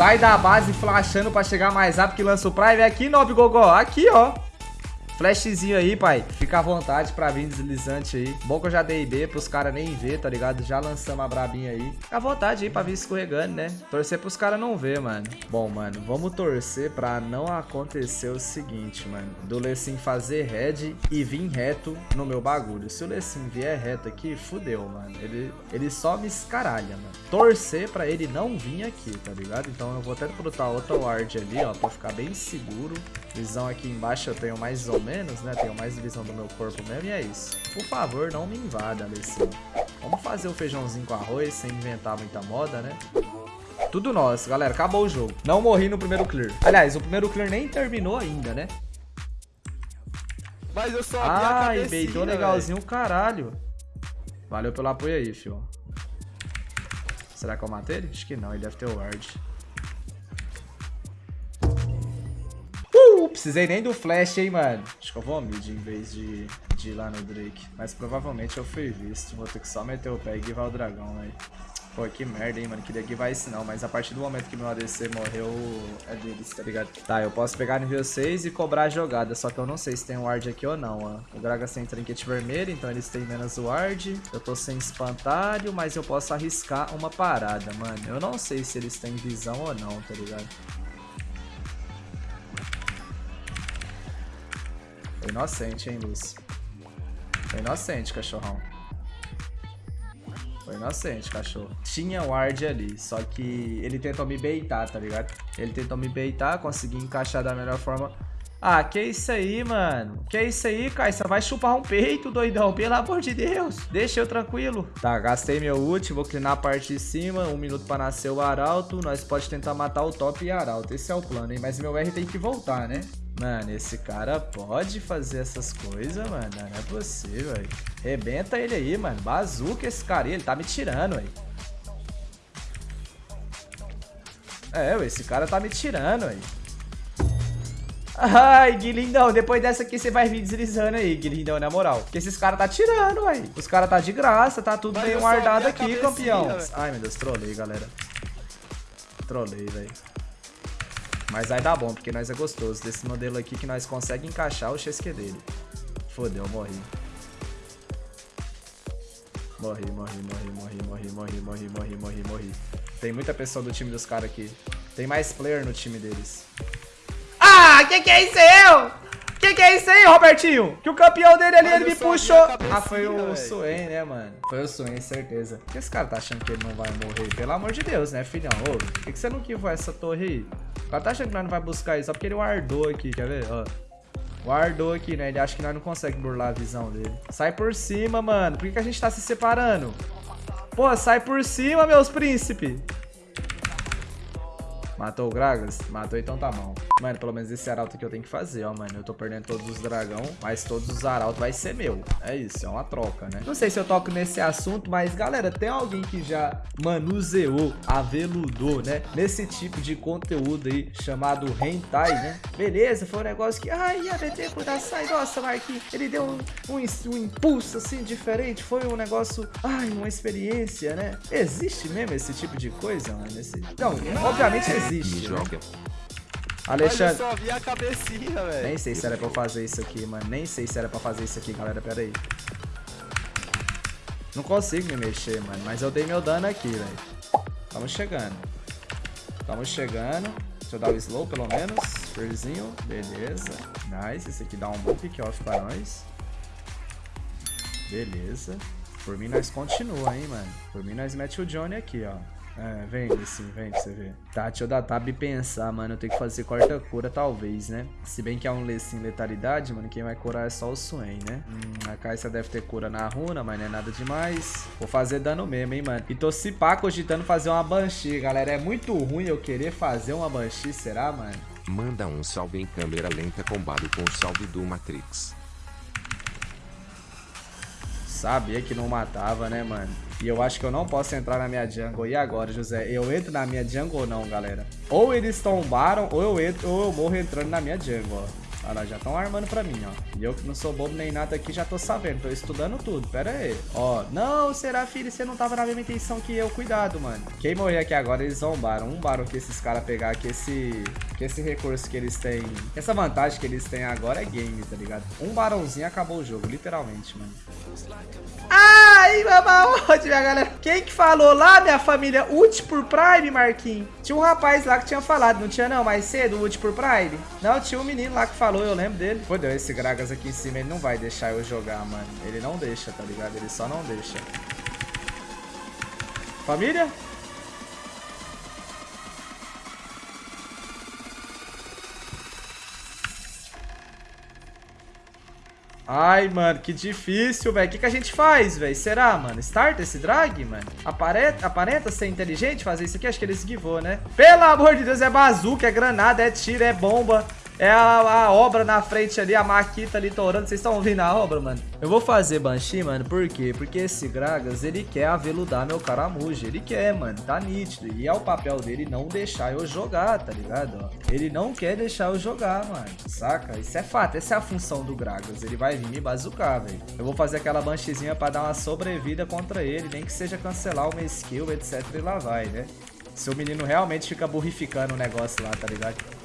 Sai da base flashando pra chegar mais rápido que lança o Prime. Aqui, Nob Gogó. Aqui, ó. Flashzinho aí, pai. Fica à vontade pra vir deslizante aí. Bom que eu já dei B pros caras nem ver, tá ligado? Já lançamos a brabinha aí. Fica à vontade aí pra vir escorregando, né? Torcer pros caras não ver, mano. Bom, mano, vamos torcer pra não acontecer o seguinte, mano. Do Lecim fazer head e vir reto no meu bagulho. Se o Lecim vier reto aqui, fudeu, mano. Ele, ele só me escaralha, mano. Torcer pra ele não vir aqui, tá ligado? Então eu vou até botar outra ward ali, ó, pra ficar bem seguro. Visão aqui embaixo eu tenho mais ou menos, né? Tenho mais visão do meu corpo mesmo e é isso. Por favor, não me invada, Alessinho. Vamos fazer o feijãozinho com arroz sem inventar muita moda, né? Tudo nosso, galera. Acabou o jogo. Não morri no primeiro clear. Aliás, o primeiro clear nem terminou ainda, né? Mas eu só Ai, beitou legalzinho o caralho. Valeu pelo apoio aí, fio. Será que eu matei ele? Acho que não, ele deve ter o ward. Precisei nem do flash, hein, mano. Acho que eu vou mid em vez de, de ir lá no Drake. Mas provavelmente eu fui visto. Vou ter que só meter o pé e guivar o dragão, velho. Pô, que merda, hein, mano. Queria guivar esse não, mas a partir do momento que meu ADC morreu, é deles, tá ligado? Tá, eu posso pegar nível 6 e cobrar a jogada, só que eu não sei se tem ward aqui ou não, ó. O Gragas tem trinket vermelho, então eles têm menos ward. Eu tô sem espantalho, mas eu posso arriscar uma parada, mano. Eu não sei se eles têm visão ou não, tá ligado? Foi inocente, hein, Luz? Foi inocente, cachorrão. Foi inocente, cachorro. Tinha ward ali, só que ele tentou me beitar, tá ligado? Ele tentou me beitar, consegui encaixar da melhor forma. Ah, que isso aí, mano? Que isso aí? Você vai chupar um peito, doidão? Pelo amor de Deus. Deixa eu tranquilo. Tá, gastei meu ult, vou clinar a parte de cima. Um minuto pra nascer o Arauto. Nós pode tentar matar o top e Arauto. Esse é o plano, hein? Mas meu R tem que voltar, né? Mano, esse cara pode fazer essas coisas, mano. Não é possível, velho. Rebenta ele aí, mano. Bazuca esse cara aí. Ele tá me tirando, velho. É, esse cara tá me tirando, velho. Ai, Guilindão, depois dessa aqui você vai vir deslizando aí, Guilindão, na moral. Porque esses caras tá tirando, velho. Os caras tá de graça, tá tudo bem guardado aqui, campeão. Véio. Ai, meu Deus, trolei, galera. Trolei, velho. Mas vai dar bom, porque nós é gostoso. Desse modelo aqui que nós conseguimos encaixar o XQ dele. Fodeu, morri. Morri, morri, morri, morri, morri, morri, morri, morri, morri, morri. Tem muita pessoa do time dos caras aqui. Tem mais player no time deles. Ah, que que é isso aí? Que que é isso aí, Robertinho? Que o campeão dele ali, ele me puxou. Ah, foi o Suen, né, mano? Foi o Suen, certeza. Por que esse cara tá achando que ele não vai morrer? Pelo amor de Deus, né, filhão? Ô, por que, que você não quivou essa torre aí? O cara tá achando que nós não vai buscar isso só porque ele guardou aqui, quer ver? Ó. Guardou aqui, né? Ele acha que nós não conseguimos burlar a visão dele. Sai por cima, mano. Por que, que a gente tá se separando? Pô, sai por cima, meus príncipes. Matou o Gragas? Matou, então tá bom. Mano, pelo menos esse arauto aqui eu tenho que fazer, ó, mano. Eu tô perdendo todos os dragão, mas todos os arautos vai ser meu. É isso, é uma troca, né? Não sei se eu toco nesse assunto, mas, galera, tem alguém que já manuseou, aveludou, né? Nesse tipo de conteúdo aí, chamado hentai, né? Beleza, foi um negócio que, ai, a BT sai, nossa, Marquinhos, ele deu um, um, um impulso, assim, diferente. Foi um negócio, ai, uma experiência, né? Existe mesmo esse tipo de coisa, mano? Esse... Não, obviamente existe existe. Né? Alexandre. só vi a cabecinha, velho. Nem sei se era pra eu fazer isso aqui, mano. Nem sei se era pra fazer isso aqui, galera. Pera aí. Não consigo me mexer, mano. Mas eu dei meu dano aqui, velho. Estamos chegando. Estamos chegando. Deixa eu dar o slow, pelo menos. Fearzinho. Beleza. Nice. Esse aqui dá um bom pick-off pra nós. Beleza. Por mim, nós continua, hein, mano. Por mim, nós mete o Johnny aqui, ó. É, vem assim, vem pra você ver. Tá, deixa eu dar tab e pensar, mano. Eu tenho que fazer corta-cura, talvez, né? Se bem que é um Lecim letalidade, mano, quem vai curar é só o Swain, né? Hum, a Caixa deve ter cura na runa, mas não é nada demais. Vou fazer dano mesmo, hein, mano. E tô se pá cogitando fazer uma Banshee, galera. É muito ruim eu querer fazer uma Banshee, será, mano? Manda um salve em câmera lenta combado com o salve do Matrix. Sabia que não matava, né, mano? E eu acho que eu não posso entrar na minha jungle. E agora, José? Eu entro na minha jungle ou não, galera? Ou eles tombaram, ou eu entro, ou eu morro entrando na minha jungle, ó. Olha lá, já estão armando pra mim, ó. E eu que não sou bobo nem nada aqui, já tô sabendo. Tô estudando tudo. Pera aí. Ó, não, será, filho? Você não tava na mesma intenção que eu. Cuidado, mano. Quem morrer aqui agora, eles zombaram. Um barão que esses caras pegar aqui, esse... Que esse recurso que eles têm... Essa vantagem que eles têm agora é game, tá ligado? Um barãozinho acabou o jogo, literalmente, mano. Ai, onde, minha galera. Quem que falou lá, minha família? Ult por Prime, Marquinhos? Tinha um rapaz lá que tinha falado, não tinha não, mais cedo, ult por Prime? Não, tinha um menino lá que falou, eu lembro dele. Fodeu, esse Gragas aqui em cima, ele não vai deixar eu jogar, mano. Ele não deixa, tá ligado? Ele só não deixa. Família? Ai, mano, que difícil, velho. O que, que a gente faz, velho? Será, mano? Start esse drag, mano? Aparenta, aparenta ser inteligente fazer isso aqui? Acho que ele esquivou, né? Pelo amor de Deus, é bazuca, é granada, é tiro, é bomba. É a, a, obra na frente ali, a maquita ali torando. Vocês estão ouvindo a obra, mano? Eu vou fazer Banshee, mano, por quê? Porque esse Gragas, ele quer aveludar meu caramujo. Ele quer, mano, tá nítido. E é o papel dele não deixar eu jogar, tá ligado? Ele não quer deixar eu jogar, mano. Saca? Isso é fato, essa é a função do Gragas. Ele vai vir me bazucar, velho. Eu vou fazer aquela Bansheezinha pra dar uma sobrevida contra ele, nem que seja cancelar uma skill, etc. E lá vai, né? Se o menino realmente fica burrificando o negócio lá, tá ligado?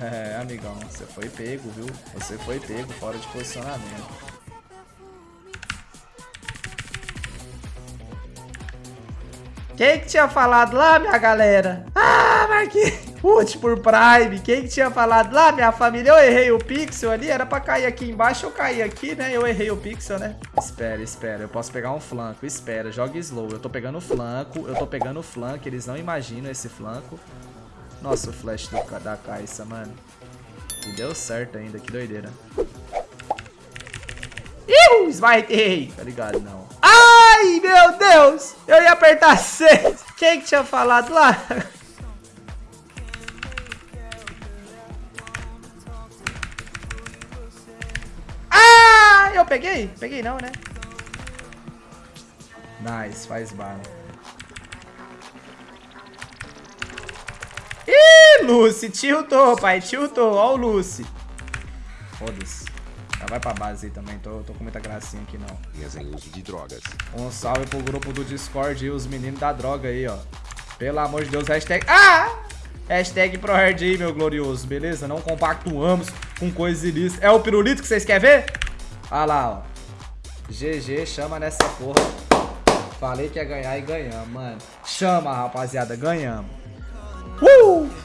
É, amigão, você foi pego, viu? Você foi pego fora de posicionamento. Quem que tinha falado lá, minha galera? Ah, Marquinhos! Ult por Prime. Quem que tinha falado lá, minha família? Eu errei o pixel ali. Era pra cair aqui embaixo. Eu caí aqui, né? Eu errei o pixel, né? Espera, espera. Eu posso pegar um flanco. Espera, joga slow. Eu tô pegando o flanco. Eu tô pegando o flanco. Eles não imaginam esse flanco. Nossa, o flash do, da Caixa, mano. E deu certo ainda, que doideira. Ih, esmaitei! Tá ligado, não. Ai, meu Deus! Eu ia apertar C. Quem que tinha falado lá? Ah, eu peguei? Peguei não, né? Nice, faz bala. Lucy. Tiltou, pai. Tiltou. Ó o Lucy. Foda-se. Já vai pra base aí também. Tô, tô com muita gracinha aqui, não. Minhas em uso de drogas. Um salve pro grupo do Discord e os meninos da droga aí, ó. Pelo amor de Deus, hashtag... Ah! Hashtag ProHard aí, meu glorioso, beleza? Não compactuamos com coisas ilícitas. É o pirulito que vocês querem ver? Olha lá, ó. GG, chama nessa porra. Falei que ia ganhar e ganhamos, mano. Chama, rapaziada, ganhamos. Uh!